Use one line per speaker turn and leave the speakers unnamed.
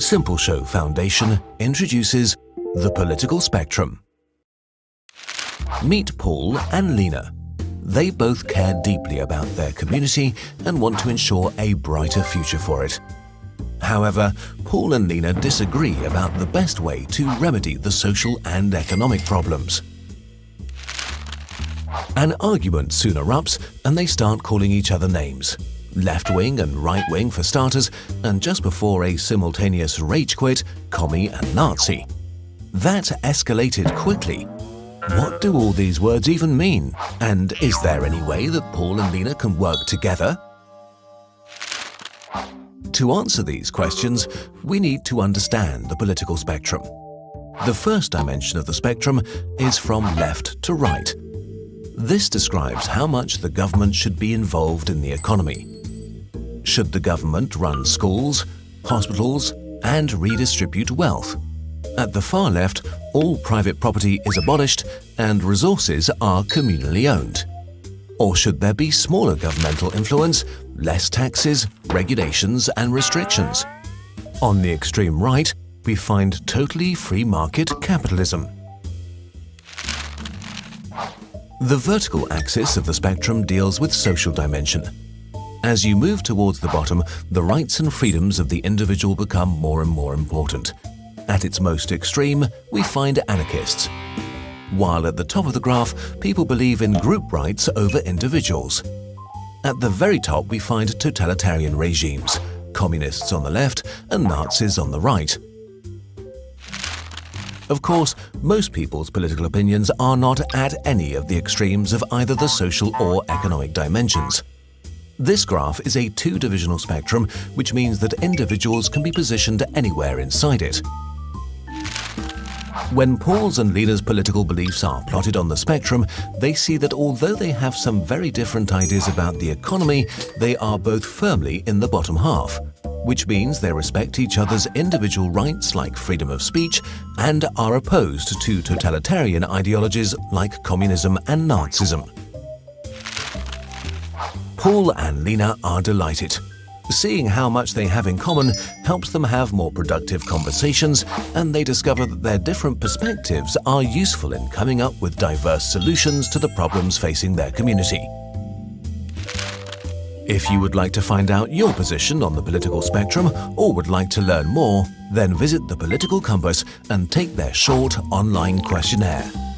Simple Show Foundation introduces the political spectrum. Meet Paul and Lena. They both care deeply about their community and want to ensure a brighter future for it. However, Paul and Lena disagree about the best way to remedy the social and economic problems. An argument soon erupts and they start calling each other names. Left wing and right wing for starters, and just before a simultaneous rage quit, commie and Nazi. That escalated quickly. What do all these words even mean? And is there any way that Paul and Lena can work together? To answer these questions, we need to understand the political spectrum. The first dimension of the spectrum is from left to right. This describes how much the government should be involved in the economy. Should the government run schools, hospitals and redistribute wealth? At the far left, all private property is abolished and resources are communally owned. Or should there be smaller governmental influence, less taxes, regulations and restrictions? On the extreme right, we find totally free market capitalism. The vertical axis of the spectrum deals with social dimension. As you move towards the bottom, the rights and freedoms of the individual become more and more important. At its most extreme, we find anarchists. While at the top of the graph, people believe in group rights over individuals. At the very top, we find totalitarian regimes, communists on the left and Nazis on the right. Of course, most people's political opinions are not at any of the extremes of either the social or economic dimensions. This graph is a two-dimensional spectrum, which means that individuals can be positioned anywhere inside it. When Paul's and Lena's political beliefs are plotted on the spectrum, they see that although they have some very different ideas about the economy, they are both firmly in the bottom half, which means they respect each other's individual rights like freedom of speech and are opposed to totalitarian ideologies like communism and Nazism. Paul and Lena are delighted. Seeing how much they have in common helps them have more productive conversations and they discover that their different perspectives are useful in coming up with diverse solutions to the problems facing their community. If you would like to find out your position on the political spectrum or would like to learn more, then visit the Political Compass and take their short online questionnaire.